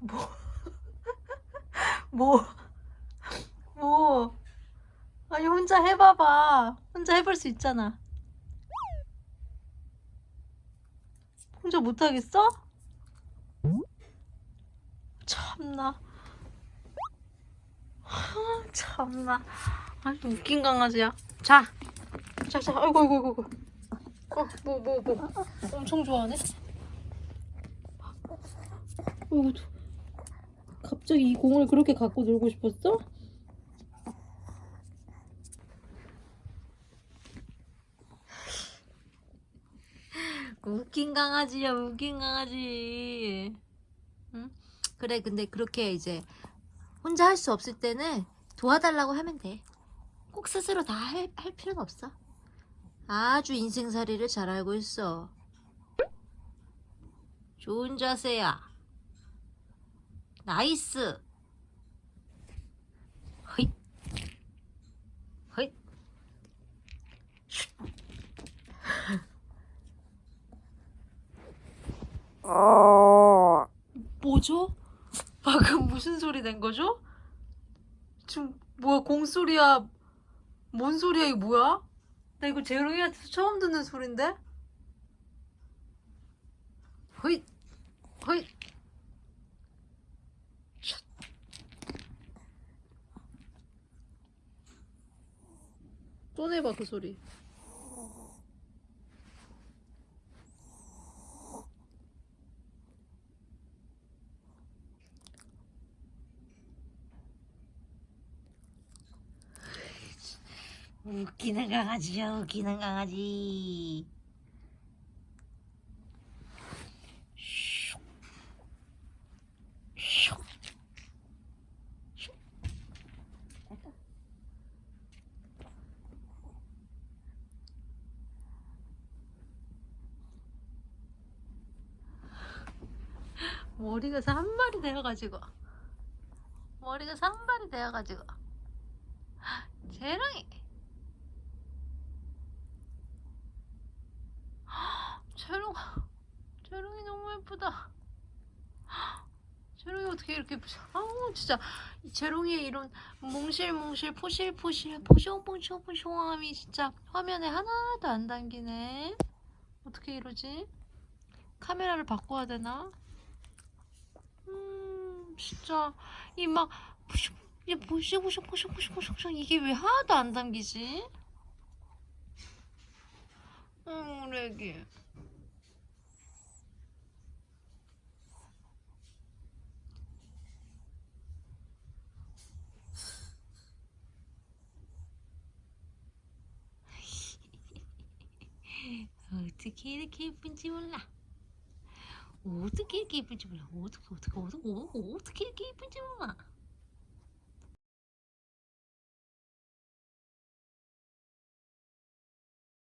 뭐? 뭐? 아니 혼자 해봐봐. 혼자 해볼 수 있잖아. 혼자 못하겠어? 참나. 아, 참나. 아주 웃긴 강아지야. 자, 자, 자. 아이고, 아이고, 아이고. 어, 뭐, 뭐, 뭐. 엄청 좋아하네. 어이구, 갑자기 이 공을 그렇게 갖고 놀고 싶었어? 웃긴 강아지야, 웃긴 강아지. 응? 그래, 근데 그렇게 이제 혼자 할 수 없을 때는 도와달라고 하면 돼. 꼭 스스로 다 할 할 필요는 없어. 아주 인생살이를 잘 알고 있어. 좋은 자세야. 나이스. 허잇. 허잇. 뭐죠? 방금 무슨 소리 낸 거죠? 지금 뭐야 공소리야? 뭔 소리야 이거 뭐야? 나 이거 재롱이한테서 처음 듣는 소린데? 허잇 허잇 또 내봐 그 소리. 웃기는 강아지야 웃기는 강아지 머리가 산발이 되어가지고. 머리가 산발이 되어가지고. 재롱이. 재롱 재롱이 너무 예쁘다. 재롱이 어떻게 이렇게 예쁘지? 아우 진짜. 이 재롱이의 이런 몽실몽실 포실포실 포숑포숑포숑함이 진짜 화면에 하나도 안 담기네. 어떻게 이러지? 카메라를 바꿔야 되나? 음 진짜. 이막 이게 포실포실포실포실포실 이게 왜 하나도 안 담기지? 음 우리 애기. 어떻게 이렇게 예쁜지 몰라. 어떻게 이렇게 예쁜지 몰라. 어떻게 어떻게 어떻게 어떻게 이렇게 예쁜지 몰라.